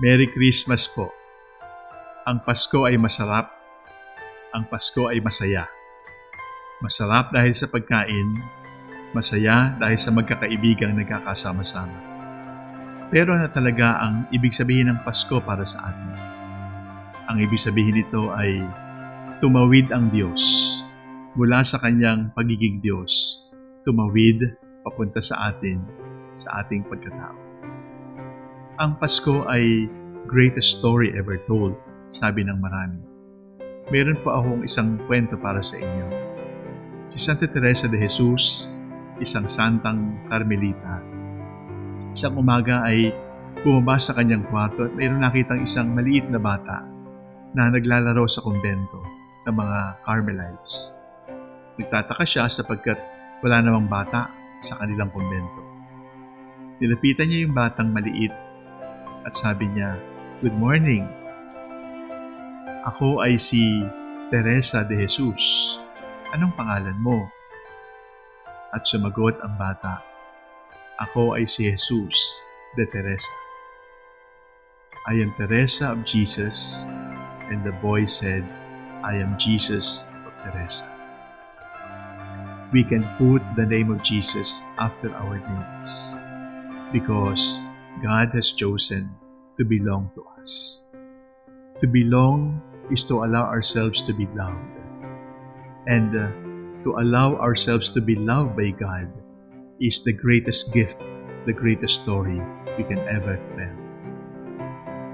Merry Christmas po. Ang Pasko ay masarap. Ang Pasko ay masaya. Masarap dahil sa pagkain, masaya dahil sa magkakaibigang nagkakasama-sama. Pero ano talaga ang ibig sabihin ng Pasko para sa atin? Ang ibig sabihin nito ay tumawid ang Diyos mula sa kanyang pagiging Diyos. Tumawid papunta sa atin, sa ating pagkatao. Ang Pasko ay greatest story ever told, sabi ng marami. Meron po akong isang kwento para sa inyo. Si Santa Teresa de Jesus, isang santang Carmelita, isang umaga ay bumaba sa kanyang kwarto at mayroon nakitang isang maliit na bata na naglalaro sa kumbento ng mga Carmelites. Nagtataka siya sapagkat wala namang bata sa kanilang kumbento. Nilapitan niya yung batang maliit at sabi niya, Good morning. Ako ay si Teresa de Jesus. Anong pangalan mo? At sumagot ang bata, Ako ay si Jesus de Teresa. I am Teresa of Jesus. And the boy said, I am Jesus of Teresa. We can put the name of Jesus after our names because God has chosen to belong to us. To belong is to allow ourselves to be loved. And uh, to allow ourselves to be loved by God is the greatest gift, the greatest story we can ever tell.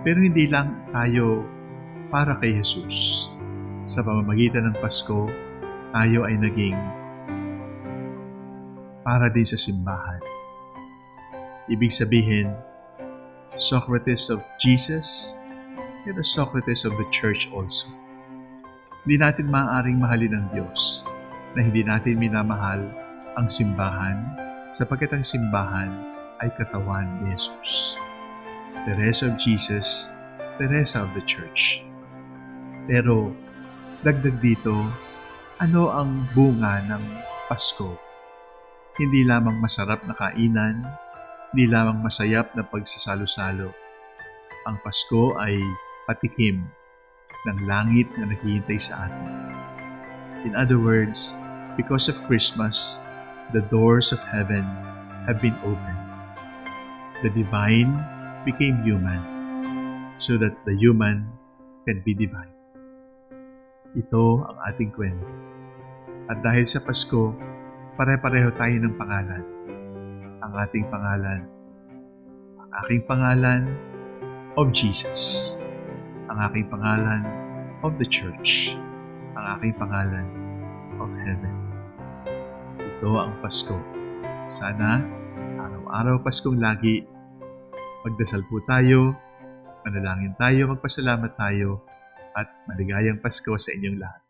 Pero hindi lang tayo para kay Jesus. Sa pamamagitan ng Pasko, tayo ay naging para din sa simbahan. Ibig sabihin, Socrates of Jesus and the Socrates of the Church also. Hindi natin maaaring mahalin ang Diyos na hindi natin minamahal ang simbahan sapagkat ang simbahan ay katawan ni Jesus. Teresa of Jesus, Teresa of the Church. Pero dagdag dito, ano ang bunga ng Pasko? Hindi lamang masarap na kainan, hindi lamang masayap na pagsasalo-salo. Ang Pasko ay patikim ng langit na naghihintay sa atin. In other words, because of Christmas, the doors of heaven have been opened. The divine became human so that the human can be divine. Ito ang ating kwento. At dahil sa Pasko, pare-pareho tayo ng pangalan. Ang ating pangalan, ang aking pangalan of Jesus. Ang aking pangalan of the church. Ang aking pangalan of heaven. Ito ang Pasko. Sana araw-araw Paskong lagi magdasal po tayo, manalangin tayo, magpasalamat tayo, at maligayang Pasko sa inyong lahat.